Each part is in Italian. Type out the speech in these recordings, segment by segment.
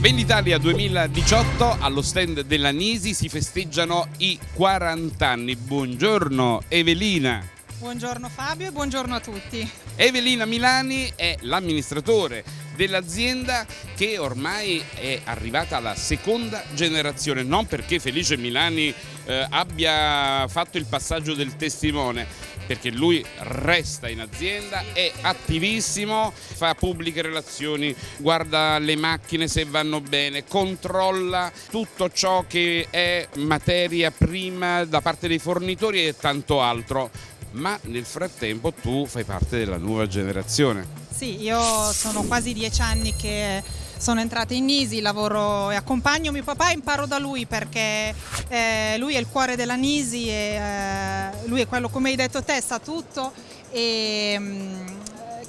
Venditalia 2018 allo stand della Nisi si festeggiano i 40 anni. Buongiorno Evelina. Buongiorno Fabio e buongiorno a tutti. Evelina Milani è l'amministratore dell'azienda che ormai è arrivata alla seconda generazione, non perché Felice Milani eh, abbia fatto il passaggio del testimone, perché lui resta in azienda, è attivissimo, fa pubbliche relazioni, guarda le macchine se vanno bene, controlla tutto ciò che è materia prima da parte dei fornitori e tanto altro. Ma nel frattempo tu fai parte della nuova generazione. Sì, io sono quasi dieci anni che sono entrata in Nisi, lavoro e accompagno mio papà e imparo da lui perché eh, lui è il cuore della Nisi e eh, lui è quello, come hai detto te, sa tutto e mh, mm,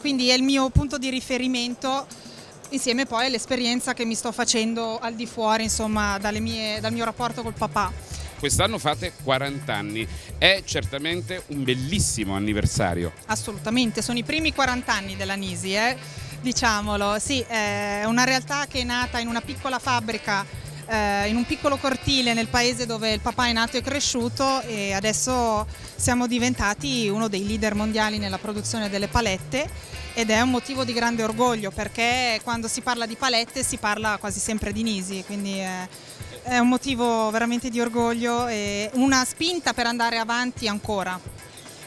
quindi è il mio punto di riferimento insieme poi all'esperienza che mi sto facendo al di fuori, insomma, mie, dal mio rapporto col papà. Quest'anno fate 40 anni, è certamente un bellissimo anniversario. Assolutamente, sono i primi 40 anni della Nisi. Eh? Diciamolo, sì, è una realtà che è nata in una piccola fabbrica eh, in un piccolo cortile nel paese dove il papà è nato e cresciuto e adesso siamo diventati uno dei leader mondiali nella produzione delle palette ed è un motivo di grande orgoglio perché quando si parla di palette si parla quasi sempre di Nisi, quindi è, è un motivo veramente di orgoglio e una spinta per andare avanti ancora.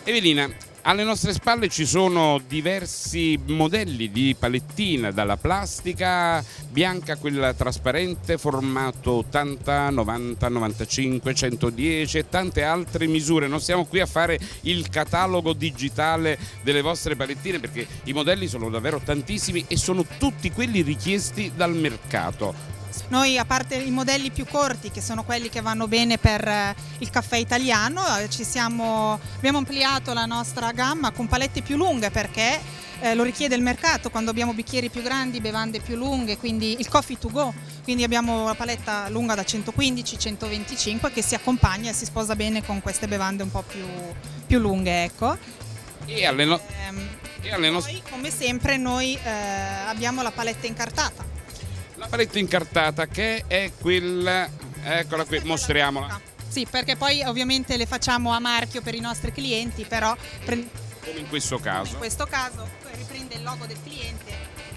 Evelina, alle nostre spalle ci sono diversi modelli di palettina, dalla plastica bianca a quella trasparente, formato 80, 90, 95, 110 e tante altre misure. Non siamo qui a fare il catalogo digitale delle vostre palettine perché i modelli sono davvero tantissimi e sono tutti quelli richiesti dal mercato. Noi a parte i modelli più corti che sono quelli che vanno bene per eh, il caffè italiano, eh, siamo, abbiamo ampliato la nostra gamma con palette più lunghe perché eh, lo richiede il mercato quando abbiamo bicchieri più grandi, bevande più lunghe, quindi il coffee to go, quindi abbiamo la paletta lunga da 115-125 che si accompagna e si sposa bene con queste bevande un po' più, più lunghe. Ecco. E alle, no ehm, e alle poi, come sempre noi eh, abbiamo la paletta incartata la paletta incartata che è quella, eccola qui, mostriamola. Sì, perché poi ovviamente le facciamo a marchio per i nostri clienti, però... Come in questo caso. in questo caso riprende il logo del cliente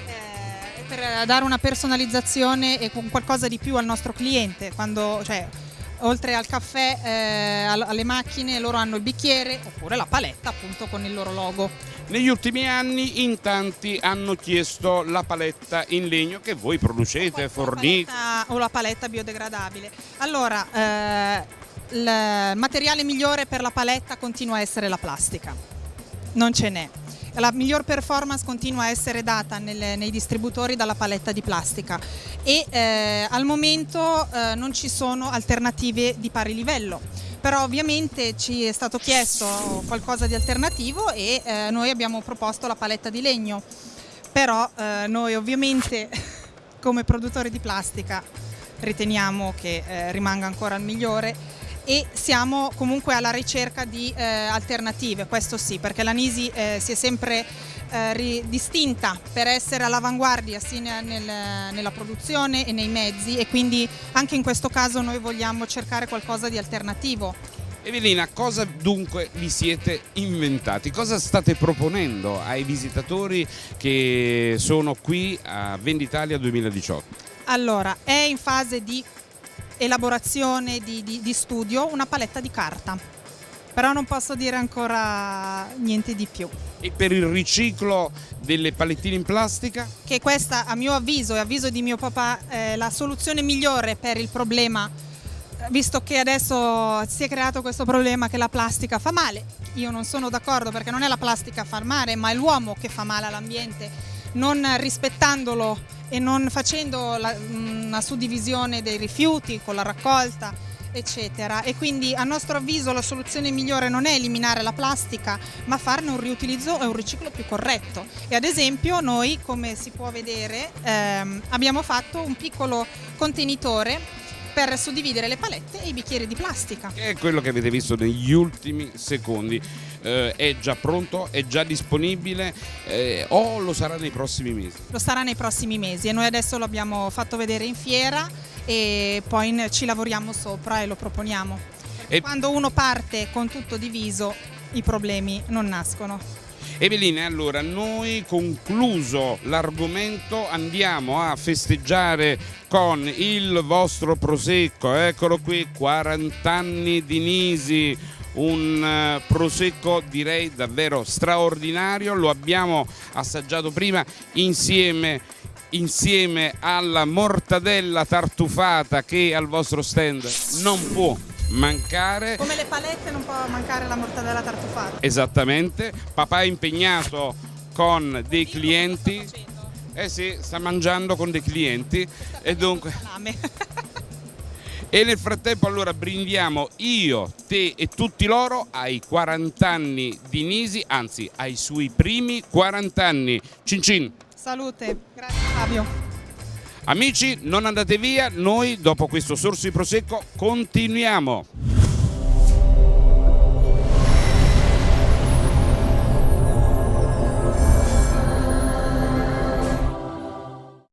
eh, per dare una personalizzazione e qualcosa di più al nostro cliente, quando, cioè, oltre al caffè, eh, alle macchine, loro hanno il bicchiere oppure la paletta appunto con il loro logo. Negli ultimi anni in tanti hanno chiesto la paletta in legno che voi producete, fornite. o la paletta biodegradabile. Allora, eh, il materiale migliore per la paletta continua a essere la plastica, non ce n'è la miglior performance continua a essere data nelle, nei distributori dalla paletta di plastica. E eh, al momento eh, non ci sono alternative di pari livello. Però ovviamente ci è stato chiesto qualcosa di alternativo e eh, noi abbiamo proposto la paletta di legno. Però eh, noi ovviamente come produttori di plastica riteniamo che eh, rimanga ancora il migliore e siamo comunque alla ricerca di eh, alternative, questo sì, perché la Nisi eh, si è sempre eh, distinta per essere all'avanguardia sia nel, nella produzione e nei mezzi e quindi anche in questo caso noi vogliamo cercare qualcosa di alternativo. Evelina, cosa dunque vi siete inventati? Cosa state proponendo ai visitatori che sono qui a Venditalia 2018? Allora, è in fase di elaborazione di, di, di studio una paletta di carta però non posso dire ancora niente di più. E per il riciclo delle palettine in plastica? Che questa a mio avviso e avviso di mio papà è la soluzione migliore per il problema visto che adesso si è creato questo problema che la plastica fa male. Io non sono d'accordo perché non è la plastica a far male ma è l'uomo che fa male all'ambiente non rispettandolo e non facendo la, una suddivisione dei rifiuti con la raccolta eccetera e quindi a nostro avviso la soluzione migliore non è eliminare la plastica ma farne un riutilizzo e un riciclo più corretto e ad esempio noi come si può vedere ehm, abbiamo fatto un piccolo contenitore per suddividere le palette e i bicchieri di plastica. Che è quello che avete visto negli ultimi secondi. Eh, è già pronto, è già disponibile eh, o lo sarà nei prossimi mesi? Lo sarà nei prossimi mesi e noi adesso lo abbiamo fatto vedere in fiera e poi ci lavoriamo sopra e lo proponiamo. E... Quando uno parte con tutto diviso i problemi non nascono. Eveline, allora noi concluso l'argomento andiamo a festeggiare con il vostro prosecco, eccolo qui, 40 anni di Nisi, un eh, prosecco direi davvero straordinario, lo abbiamo assaggiato prima insieme insieme alla mortadella tartufata che al vostro stand non può mancare. Come le palette non può mancare la mortadella tartufata. Esattamente, papà è impegnato con dei Io clienti. Eh sì, sta mangiando con dei clienti e dunque... E nel frattempo allora brindiamo io, te e tutti loro ai 40 anni di Nisi, anzi ai suoi primi 40 anni. Cin cin! Salute, grazie Fabio. Amici, non andate via, noi dopo questo sorso di prosecco continuiamo.